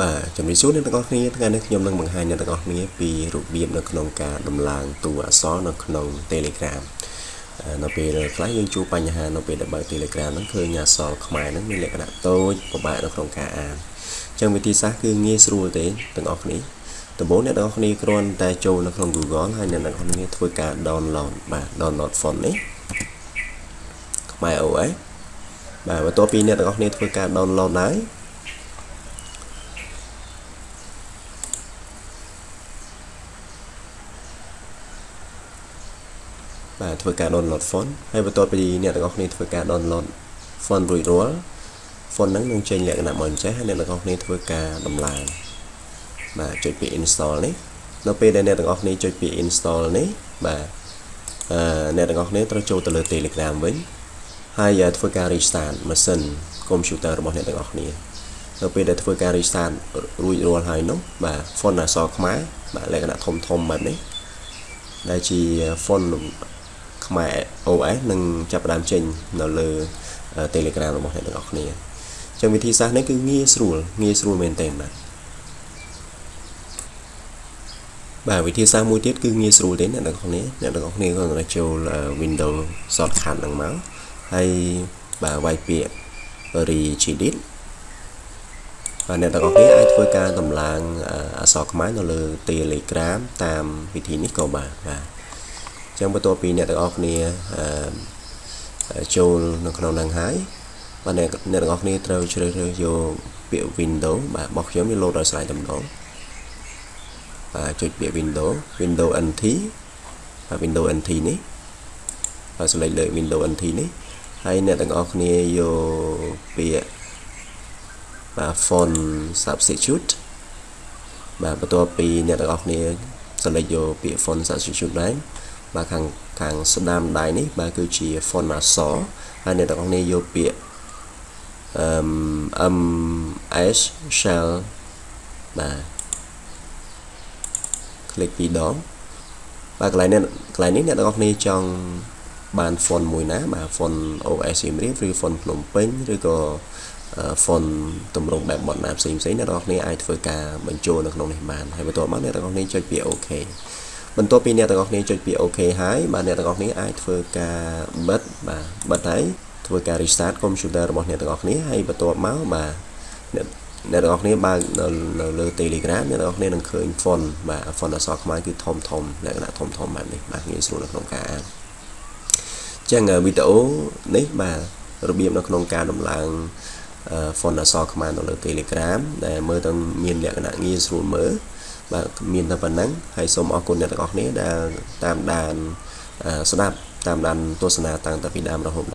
បាទជំរាបសួរអ្នកទាំងអស់គ្នាថ្ងៃនេះខ្ញុំនឹងបង្ហាញអ្នកទាំងអស់គ្នាពីរបៀបនៅក្នុងការដំឡើងតួអក្សរនៅក្នុង Telegram នៅពេលខ្លះយើងជួបបញ្ហានៅពេលដែលបើក Telegram ហ្នឹងឃើញអក្សរខ្មែរហ្នឹងមានលក្ខណៈតូចពិបាកនៅក្នុងការអានអញ្ចឹងវិធីសាស្ត្រគឺងាយស្រួលទេទាំងអស់គ្នាដំបូងអ្នកទាំងអស់គ្នាគ្រាន់តែចូលនៅក្នុង Google ហើយអ្នកទាំងអស់គ្នាធ្វើការ download បាទ download font នេះខ្មែរ OS បាទបន្ទាប់ពីអ្នកទាំងអស់គ្នាធ្វើការ download ហើយ បាទធ្វើការ download font ហើយបន្ទាប់ពីអ្នកទាំងអស់គ្នាធ្វើការ download font រួចរាល់ font ហ្នឹងនឹងចេញលក្ខណៈមកអញ្ចេះហើយអ្នកទាំងអស់គ្នាធ្វើការដំឡើងបាទចុចពី install នេះនៅពេលដែលអ្នកទាំងអស់គ្នាចុចពី install នេះបាទអឺអ្នកទាំងអស់គ្នាត្រូវចូលទៅលើ Telegram វិញហើយធ្វើការ restart ម៉ាស៊ីនកុំព្យូទ័ររបស់អ្នកទាំងអស់គ្នានៅពេលដែលធ្វើការ restart រួចរាល់ហើយនោះបាទ font អក្សរខ្មែរបាទលក្ខណៈធំធំបែបនេះដែលជា font ខ្មែរ OS នឹងចាប់ផ្ដើមចេញនៅលើ Telegram របស់អ្នកទាំងអស់គ្នាអញ្ចឹងវិធីសាស្ត្រនេះគឺងាយស្រួលងាយស្រួលមែនទែនបាទបាទវិធីសាស្ត្រមួយទៀតគឺងាយស្រួលទេអ្នកទាំងអស់គ្នាអ្នកទាំងអស់គ្នាគ្រាន់តែចូល Windows shortcut ហ្នឹងមកហើយបាទវាយពាក្យ regedit បាទអ្នកទាំងអស់គ្នាអាចធ្វើការតម្លើងអក្សរខ្មែរនៅលើ Telegram តាមវិធីនេះក៏បានបាទ ចឹងបន្ទាប់ពីអ្នកទាំងអស់គ្នាចូលនៅក្នុងនឹងហើយបាទអ្នកអ្នកទាំងអស់គ្នាត្រូវជ្រើសរើសយកពាក្យ window បាទរបស់ខ្ញុំវាលោតដោយស្រាយតម្ដងបាទចុចពាក្យ window window nt បាទ window nt នេះហើយសេលេចលើ window nt នេះហើយអ្នកទាំងអស់គ្នាយកពាក្យបាទ font substitute បាទបន្ទាប់ពីអ្នកទាំងអស់គ្នា select យកពាក្យ font substitute ដែរ បាទខាងខាងស្ដាំដៃនេះបាទគឺជា font អក្សរហើយអ្នកទាំងអស់គ្នាយកពាក្យអឺ ms shall បាទคลิกពីរដងបាទកន្លែងនេះកន្លែងនេះអ្នកទាំងអស់គ្នាចង់បាន font មួយណាបាទ font OS សៀមរាបឬ font ភ្នំពេញឬក៏ font ទម្រង់បែបបត់ណាផ្សេងផ្សេងអ្នកទាំងអស់គ្នាអាចធ្វើការបញ្ចូលនៅក្នុងនេះបានហើយបន្ទាប់មកអ្នកទាំងអស់គ្នាចុចពាក្យ OK បន្ទាប់ពីអ្នកទាំងអស់គ្នាចុចពាក្យ OK ហើយបាទអ្នកទាំងអស់គ្នាអាចធ្វើការបិទបាទបិទហើយធ្វើការ restart computer របស់អ្នកទាំងអស់គ្នាហើយបន្ទាប់មកបាទអ្នកអ្នកទាំងអស់គ្នាបើកនៅលើ Telegram អ្នកទាំងអស់គ្នានឹងឃើញ font បាទ font អក្សរខ្មែរគឺធំធំលក្ខណៈធំធំបែបនេះបាទងាយស្រួលនៅក្នុងការអានចឹងវីដេអូនេះបាទរបៀបនៅក្នុងការដំឡើង font អក្សរខ្មែរនៅលើ Telegram ដែលមើលទៅមានលក្ខណៈងាយស្រួលមើល បាទមានតែប៉ុណ្ណឹងហើយសូមអរគុណអ្នកទាំងអស់គ្នាដែលតាមដានស្ដាប់តាមដានទស្សនាតាំងពីដើមរហូត